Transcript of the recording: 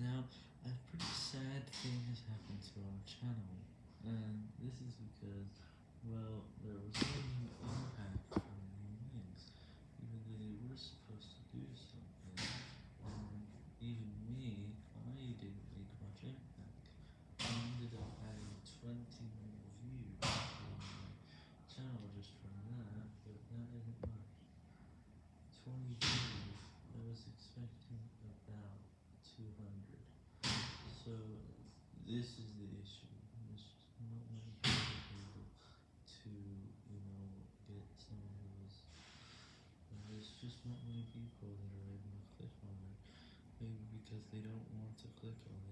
Now, a pretty sad thing has happened to our channel, and this is because, well, there was no new impact from new wins, even though they were supposed to do something, and even me, I didn't make much impact. I ended up adding 20 more views to my channel just from that, but that isn't much. 20 views, I was expecting about 200. So, this is the issue, there's not many people able to, you know, get some of those, there's just not many people that are able to click on it, maybe because they don't want to click on it